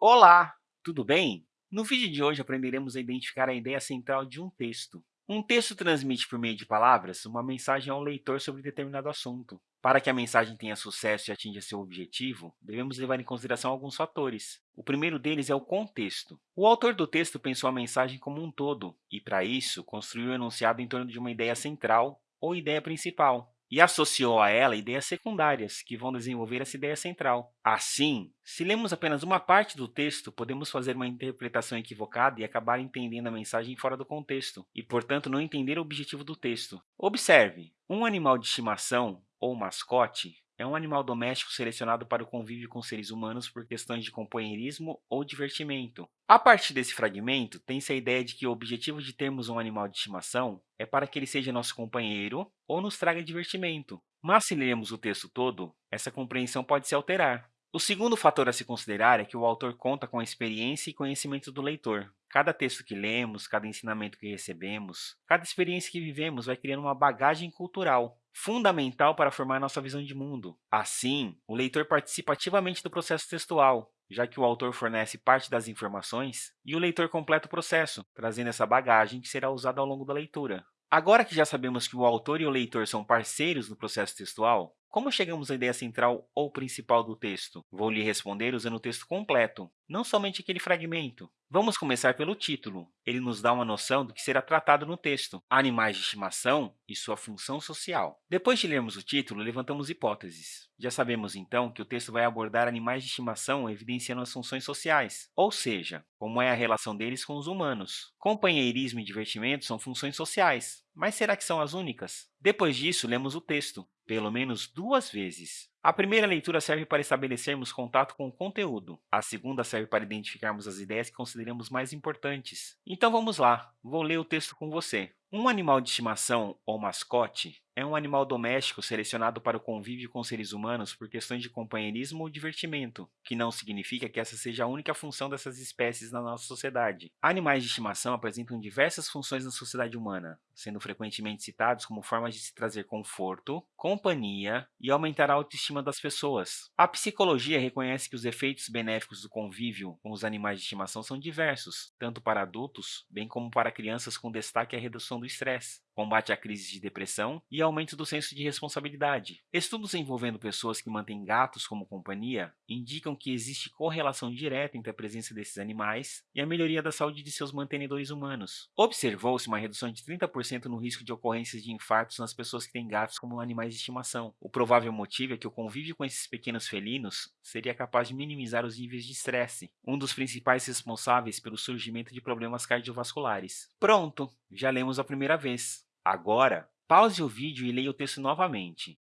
Olá, tudo bem? No vídeo de hoje aprenderemos a identificar a ideia central de um texto. Um texto transmite por meio de palavras uma mensagem ao leitor sobre determinado assunto. Para que a mensagem tenha sucesso e atinja seu objetivo, devemos levar em consideração alguns fatores. O primeiro deles é o contexto. O autor do texto pensou a mensagem como um todo e, para isso, construiu o enunciado em torno de uma ideia central ou ideia principal e associou a ela ideias secundárias, que vão desenvolver essa ideia central. Assim, se lemos apenas uma parte do texto, podemos fazer uma interpretação equivocada e acabar entendendo a mensagem fora do contexto, e, portanto, não entender o objetivo do texto. Observe, um animal de estimação, ou mascote, é um animal doméstico selecionado para o convívio com seres humanos por questões de companheirismo ou divertimento. A partir desse fragmento, tem-se a ideia de que o objetivo de termos um animal de estimação é para que ele seja nosso companheiro ou nos traga divertimento. Mas, se lermos o texto todo, essa compreensão pode se alterar. O segundo fator a se considerar é que o autor conta com a experiência e conhecimento do leitor. Cada texto que lemos, cada ensinamento que recebemos, cada experiência que vivemos vai criando uma bagagem cultural, fundamental para formar nossa visão de mundo. Assim, o leitor participa ativamente do processo textual, já que o autor fornece parte das informações e o leitor completa o processo, trazendo essa bagagem que será usada ao longo da leitura. Agora que já sabemos que o autor e o leitor são parceiros no processo textual, como chegamos à ideia central ou principal do texto? Vou lhe responder usando o texto completo, não somente aquele fragmento. Vamos começar pelo título. Ele nos dá uma noção do que será tratado no texto, animais de estimação e sua função social. Depois de lermos o título, levantamos hipóteses. Já sabemos, então, que o texto vai abordar animais de estimação evidenciando as funções sociais, ou seja, como é a relação deles com os humanos. Companheirismo e divertimento são funções sociais, mas será que são as únicas? Depois disso, lemos o texto, pelo menos duas vezes. A primeira leitura serve para estabelecermos contato com o conteúdo. A segunda serve para identificarmos as ideias que consideramos mais importantes. Então, vamos lá. Vou ler o texto com você. Um animal de estimação ou mascote é um animal doméstico selecionado para o convívio com seres humanos por questões de companheirismo ou divertimento, que não significa que essa seja a única função dessas espécies na nossa sociedade. Animais de estimação apresentam diversas funções na sociedade humana, sendo frequentemente citados como formas de se trazer conforto, companhia e aumentar a autoestima das pessoas. A psicologia reconhece que os efeitos benéficos do convívio com os animais de estimação são diversos, tanto para adultos, bem como para crianças com destaque à do estresse, combate à crise de depressão e aumento do senso de responsabilidade. Estudos envolvendo pessoas que mantêm gatos como companhia indicam que existe correlação direta entre a presença desses animais e a melhoria da saúde de seus mantenedores humanos. Observou-se uma redução de 30% no risco de ocorrências de infartos nas pessoas que têm gatos como animais de estimação. O provável motivo é que o convívio com esses pequenos felinos seria capaz de minimizar os níveis de estresse, um dos principais responsáveis pelo surgimento de problemas cardiovasculares. Pronto! Já lemos a primeira vez. Agora, pause o vídeo e leia o texto novamente.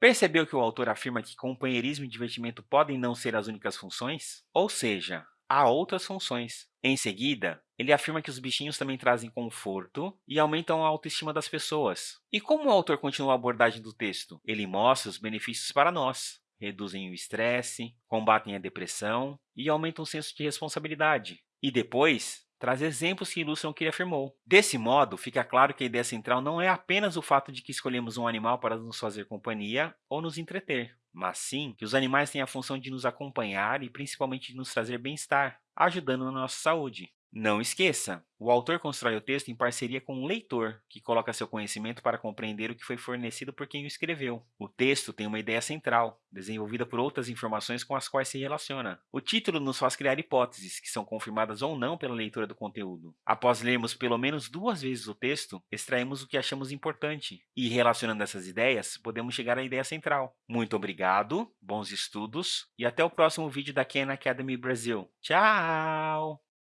Percebeu que o autor afirma que companheirismo e divertimento podem não ser as únicas funções? Ou seja, há outras funções. Em seguida, ele afirma que os bichinhos também trazem conforto e aumentam a autoestima das pessoas. E como o autor continua a abordagem do texto? Ele mostra os benefícios para nós. Reduzem o estresse, combatem a depressão e aumentam o senso de responsabilidade. E depois, traz exemplos que ilustram o que ele afirmou. Desse modo, fica claro que a ideia central não é apenas o fato de que escolhemos um animal para nos fazer companhia ou nos entreter, mas sim que os animais têm a função de nos acompanhar e principalmente de nos trazer bem-estar, ajudando na nossa saúde. Não esqueça, o autor constrói o texto em parceria com o leitor, que coloca seu conhecimento para compreender o que foi fornecido por quem o escreveu. O texto tem uma ideia central, desenvolvida por outras informações com as quais se relaciona. O título nos faz criar hipóteses, que são confirmadas ou não pela leitura do conteúdo. Após lermos pelo menos duas vezes o texto, extraímos o que achamos importante, e relacionando essas ideias, podemos chegar à ideia central. Muito obrigado, bons estudos, e até o próximo vídeo da Khan Academy Brasil. Tchau!